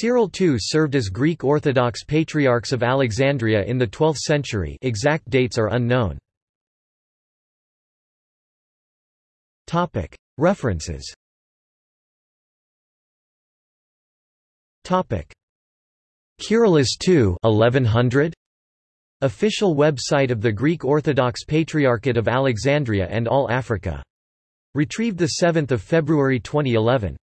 Cyril II served as Greek Orthodox Patriarchs of Alexandria in the 12th century exact dates are unknown. References Kyrillos II 1100? Official website of the Greek Orthodox Patriarchate of Alexandria and All Africa. Retrieved 7 February 2011.